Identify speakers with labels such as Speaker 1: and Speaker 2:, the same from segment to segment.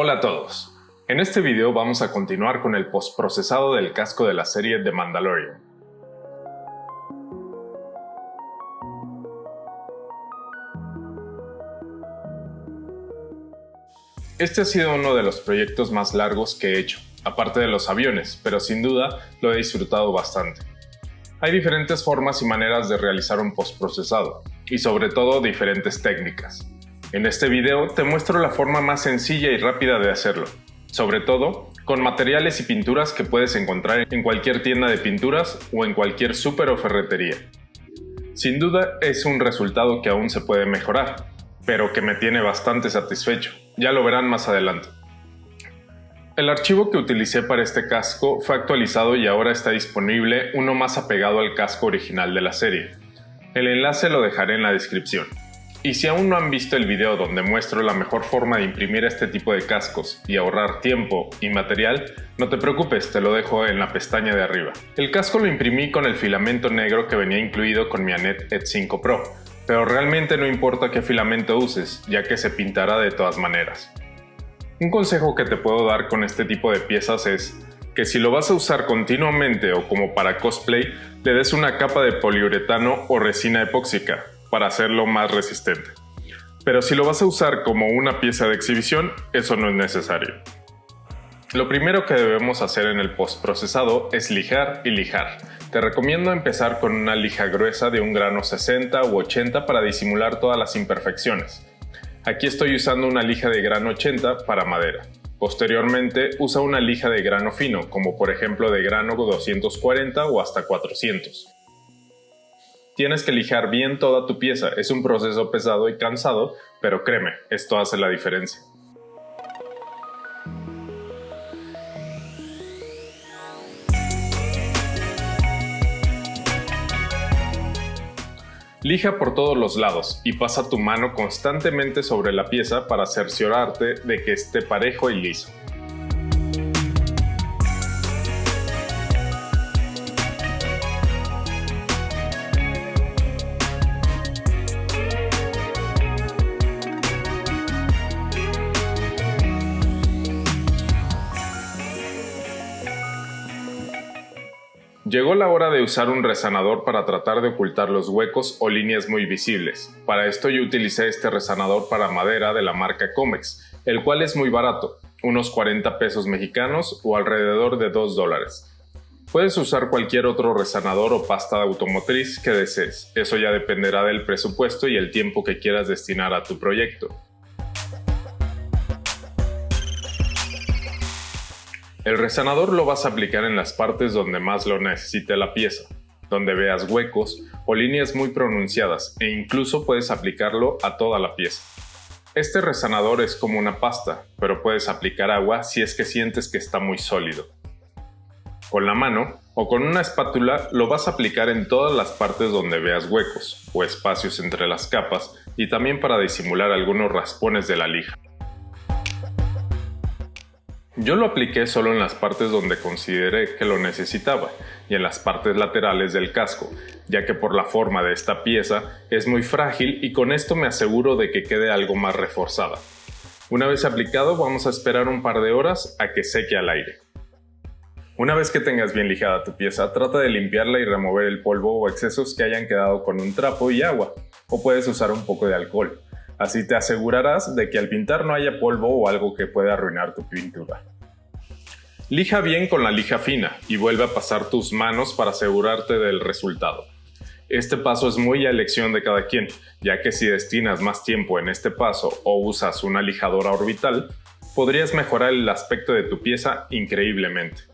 Speaker 1: Hola a todos. En este video vamos a continuar con el postprocesado del casco de la serie The Mandalorian. Este ha sido uno de los proyectos más largos que he hecho, aparte de los aviones, pero sin duda lo he disfrutado bastante. Hay diferentes formas y maneras de realizar un postprocesado, y sobre todo diferentes técnicas. En este video te muestro la forma más sencilla y rápida de hacerlo, sobre todo con materiales y pinturas que puedes encontrar en cualquier tienda de pinturas o en cualquier súper o ferretería. Sin duda es un resultado que aún se puede mejorar, pero que me tiene bastante satisfecho, ya lo verán más adelante. El archivo que utilicé para este casco fue actualizado y ahora está disponible uno más apegado al casco original de la serie. El enlace lo dejaré en la descripción. Y si aún no han visto el video donde muestro la mejor forma de imprimir este tipo de cascos y ahorrar tiempo y material, no te preocupes, te lo dejo en la pestaña de arriba. El casco lo imprimí con el filamento negro que venía incluido con mi Anet ED 5 Pro, pero realmente no importa qué filamento uses, ya que se pintará de todas maneras. Un consejo que te puedo dar con este tipo de piezas es que si lo vas a usar continuamente o como para cosplay, le des una capa de poliuretano o resina epóxica, para hacerlo más resistente. Pero si lo vas a usar como una pieza de exhibición, eso no es necesario. Lo primero que debemos hacer en el postprocesado es lijar y lijar. Te recomiendo empezar con una lija gruesa de un grano 60 u 80 para disimular todas las imperfecciones. Aquí estoy usando una lija de grano 80 para madera. Posteriormente usa una lija de grano fino, como por ejemplo de grano 240 o hasta 400. Tienes que lijar bien toda tu pieza, es un proceso pesado y cansado, pero créeme, esto hace la diferencia. Lija por todos los lados y pasa tu mano constantemente sobre la pieza para cerciorarte de que esté parejo y liso. Llegó la hora de usar un resanador para tratar de ocultar los huecos o líneas muy visibles. Para esto yo utilicé este resanador para madera de la marca Comex, el cual es muy barato, unos 40 pesos mexicanos o alrededor de 2 dólares. Puedes usar cualquier otro resanador o pasta de automotriz que desees, eso ya dependerá del presupuesto y el tiempo que quieras destinar a tu proyecto. El resanador lo vas a aplicar en las partes donde más lo necesite la pieza, donde veas huecos o líneas muy pronunciadas e incluso puedes aplicarlo a toda la pieza. Este resanador es como una pasta, pero puedes aplicar agua si es que sientes que está muy sólido. Con la mano o con una espátula lo vas a aplicar en todas las partes donde veas huecos o espacios entre las capas y también para disimular algunos raspones de la lija. Yo lo apliqué solo en las partes donde consideré que lo necesitaba y en las partes laterales del casco, ya que por la forma de esta pieza es muy frágil y con esto me aseguro de que quede algo más reforzada. Una vez aplicado vamos a esperar un par de horas a que seque al aire. Una vez que tengas bien lijada tu pieza, trata de limpiarla y remover el polvo o excesos que hayan quedado con un trapo y agua, o puedes usar un poco de alcohol. Así te asegurarás de que al pintar no haya polvo o algo que pueda arruinar tu pintura. Lija bien con la lija fina y vuelve a pasar tus manos para asegurarte del resultado. Este paso es muy a elección de cada quien, ya que si destinas más tiempo en este paso o usas una lijadora orbital, podrías mejorar el aspecto de tu pieza increíblemente.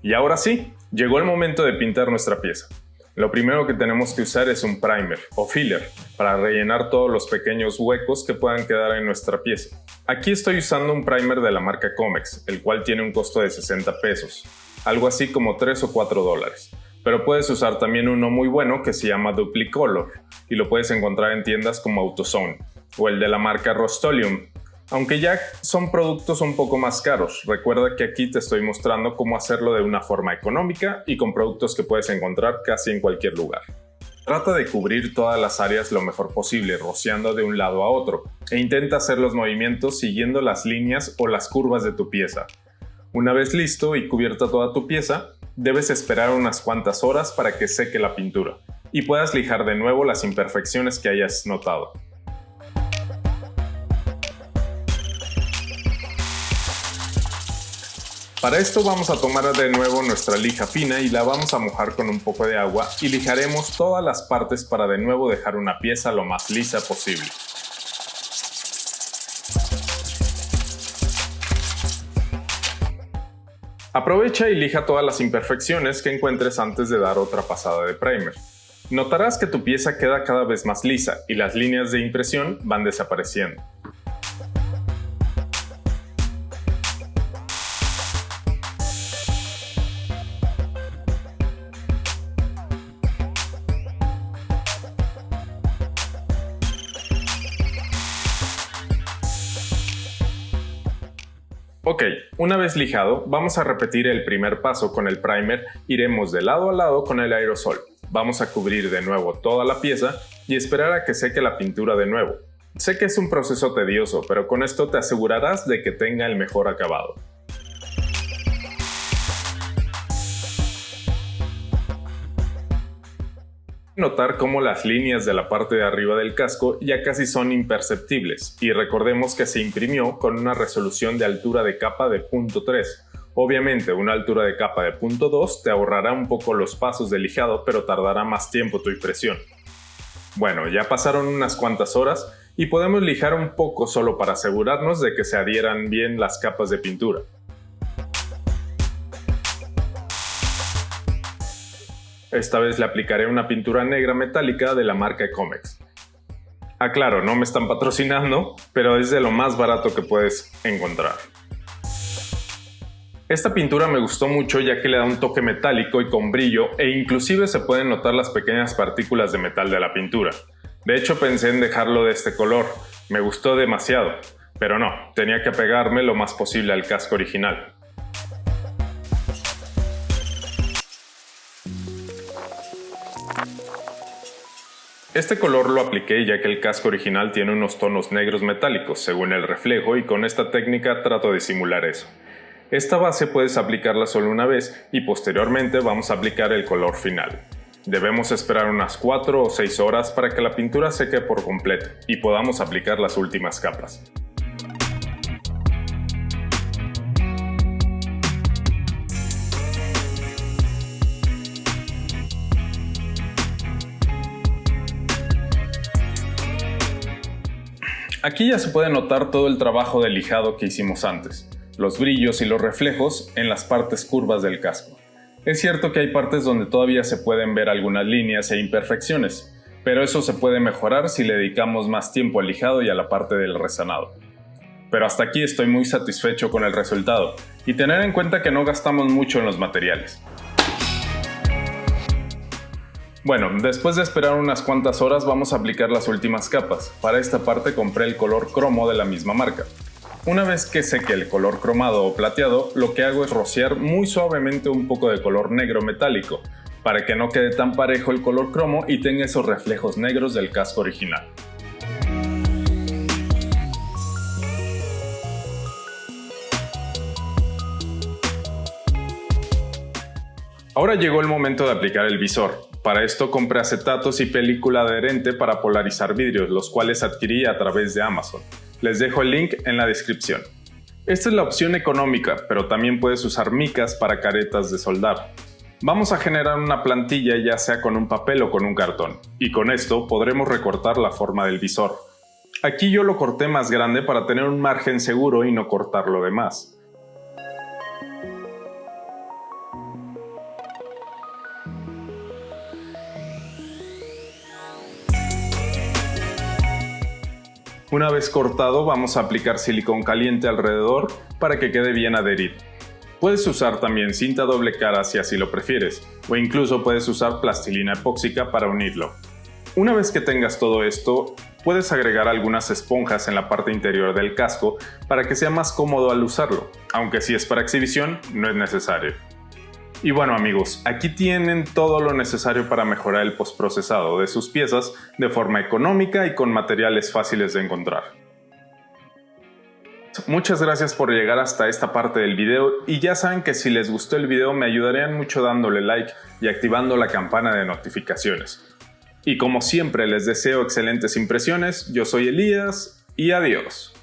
Speaker 1: Y ahora sí, llegó el momento de pintar nuestra pieza. Lo primero que tenemos que usar es un primer o filler para rellenar todos los pequeños huecos que puedan quedar en nuestra pieza. Aquí estoy usando un primer de la marca Comex, el cual tiene un costo de 60 pesos, algo así como 3 o 4 dólares. Pero puedes usar también uno muy bueno que se llama Duplicolor y lo puedes encontrar en tiendas como AutoZone o el de la marca Rostolium, aunque ya son productos un poco más caros, recuerda que aquí te estoy mostrando cómo hacerlo de una forma económica y con productos que puedes encontrar casi en cualquier lugar. Trata de cubrir todas las áreas lo mejor posible, rociando de un lado a otro, e intenta hacer los movimientos siguiendo las líneas o las curvas de tu pieza. Una vez listo y cubierta toda tu pieza, debes esperar unas cuantas horas para que seque la pintura y puedas lijar de nuevo las imperfecciones que hayas notado. Para esto vamos a tomar de nuevo nuestra lija fina y la vamos a mojar con un poco de agua y lijaremos todas las partes para de nuevo dejar una pieza lo más lisa posible. Aprovecha y lija todas las imperfecciones que encuentres antes de dar otra pasada de primer. Notarás que tu pieza queda cada vez más lisa y las líneas de impresión van desapareciendo. Ok, una vez lijado, vamos a repetir el primer paso con el primer, iremos de lado a lado con el aerosol. Vamos a cubrir de nuevo toda la pieza y esperar a que seque la pintura de nuevo. Sé que es un proceso tedioso, pero con esto te asegurarás de que tenga el mejor acabado. Notar cómo las líneas de la parte de arriba del casco ya casi son imperceptibles y recordemos que se imprimió con una resolución de altura de capa de .3. Obviamente una altura de capa de .2 te ahorrará un poco los pasos de lijado pero tardará más tiempo tu impresión. Bueno, ya pasaron unas cuantas horas y podemos lijar un poco solo para asegurarnos de que se adhieran bien las capas de pintura. Esta vez le aplicaré una pintura negra metálica de la marca Comex. Aclaro, no me están patrocinando, pero es de lo más barato que puedes encontrar. Esta pintura me gustó mucho ya que le da un toque metálico y con brillo e inclusive se pueden notar las pequeñas partículas de metal de la pintura. De hecho pensé en dejarlo de este color, me gustó demasiado, pero no, tenía que pegarme lo más posible al casco original. Este color lo apliqué ya que el casco original tiene unos tonos negros metálicos según el reflejo y con esta técnica trato de simular eso. Esta base puedes aplicarla solo una vez y posteriormente vamos a aplicar el color final. Debemos esperar unas 4 o 6 horas para que la pintura seque por completo y podamos aplicar las últimas capas. Aquí ya se puede notar todo el trabajo de lijado que hicimos antes, los brillos y los reflejos en las partes curvas del casco. Es cierto que hay partes donde todavía se pueden ver algunas líneas e imperfecciones, pero eso se puede mejorar si le dedicamos más tiempo al lijado y a la parte del resanado. Pero hasta aquí estoy muy satisfecho con el resultado, y tener en cuenta que no gastamos mucho en los materiales. Bueno, después de esperar unas cuantas horas vamos a aplicar las últimas capas. Para esta parte compré el color cromo de la misma marca. Una vez que seque el color cromado o plateado, lo que hago es rociar muy suavemente un poco de color negro metálico, para que no quede tan parejo el color cromo y tenga esos reflejos negros del casco original. Ahora llegó el momento de aplicar el visor. Para esto compré acetatos y película adherente para polarizar vidrios, los cuales adquirí a través de Amazon. Les dejo el link en la descripción. Esta es la opción económica, pero también puedes usar micas para caretas de soldar. Vamos a generar una plantilla ya sea con un papel o con un cartón, y con esto podremos recortar la forma del visor. Aquí yo lo corté más grande para tener un margen seguro y no cortar lo demás. Una vez cortado vamos a aplicar silicón caliente alrededor para que quede bien adherido. Puedes usar también cinta doble cara si así lo prefieres, o incluso puedes usar plastilina epóxica para unirlo. Una vez que tengas todo esto, puedes agregar algunas esponjas en la parte interior del casco para que sea más cómodo al usarlo, aunque si es para exhibición no es necesario. Y bueno amigos, aquí tienen todo lo necesario para mejorar el postprocesado de sus piezas de forma económica y con materiales fáciles de encontrar. Muchas gracias por llegar hasta esta parte del video y ya saben que si les gustó el video me ayudarían mucho dándole like y activando la campana de notificaciones. Y como siempre les deseo excelentes impresiones, yo soy Elías y adiós.